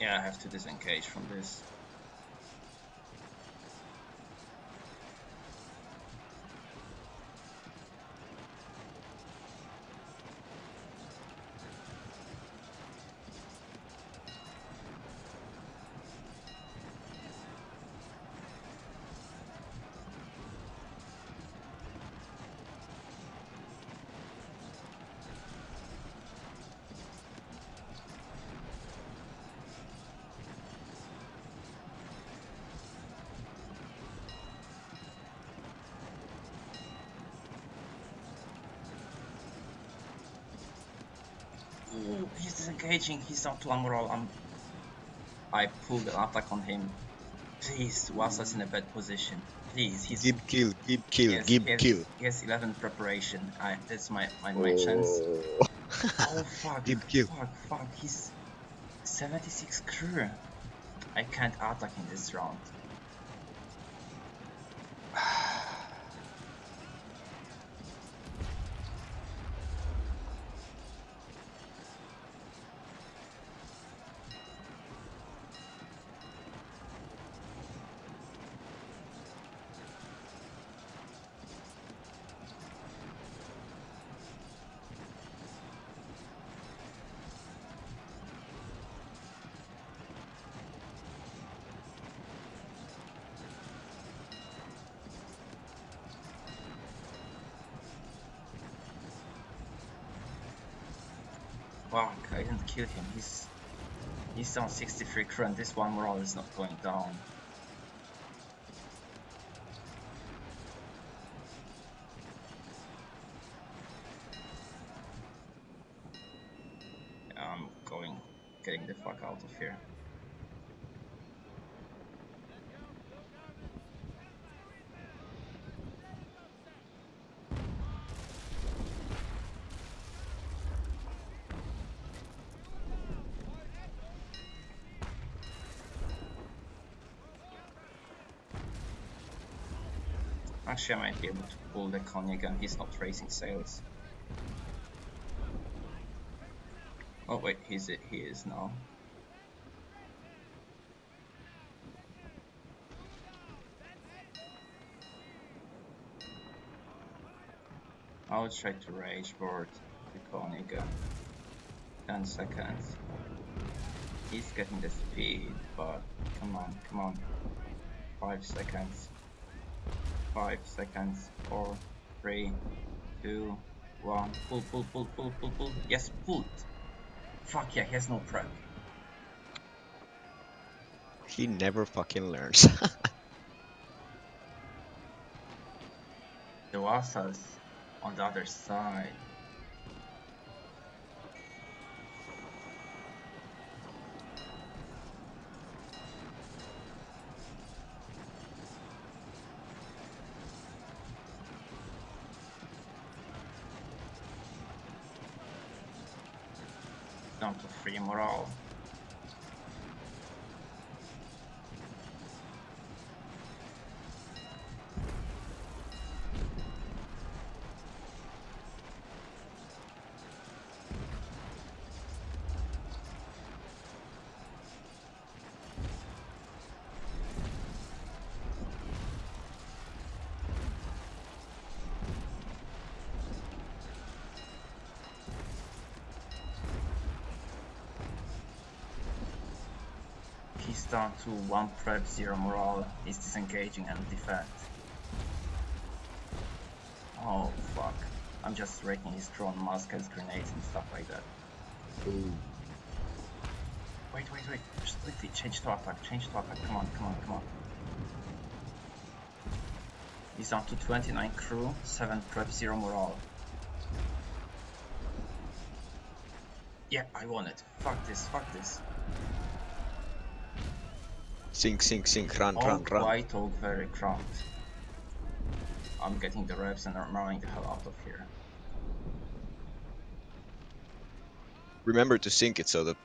Yeah, I have to disengage from this. Ooh, he's disengaging. He's not to armor roll. I'm. I pulled an attack on him. Please, Wasa's in a bad position. Please, he's. Give kill, give kill, yes, give has, kill. Has 11 preparation. I, that's my my, my chance. Oh. Oh fuck! Give kill. Fuck! Fuck! He's 76 crew. I can't attack in this round. Fuck! I didn't kill him. He's he's on 63 crew, and this one morale is not going down. I'm going, getting the fuck out of here. Actually, I might be able to pull the Conny again. He's not raising sails. Oh wait, he's it. He is now. I'll try to rage board the Koeniga. 10 seconds. He's getting the speed, but come on, come on. 5 seconds. 5 seconds. 4, 3, 2, 1. Pull, pull, pull, pull, pull, pull. Yes, pulled. Fuck yeah, he has no prep. He never fucking learns. The Wasas on the other side. Down to free morale. He's down to 1 prep, 0 morale. He's disengaging and defend. Oh fuck. I'm just raking his drone muskets, grenades and stuff like that. Wait, wait, wait. Just quickly change to attack, change to attack. Come on, come on, come on. He's down to 29 crew, 7 prep, 0 morale. Yeah, I won it. Fuck this, fuck this. Sink, sink, sink, run, All run, run. White Oak very cramped. I'm getting the reps and I'm running the hell out of here. Remember to sink it so that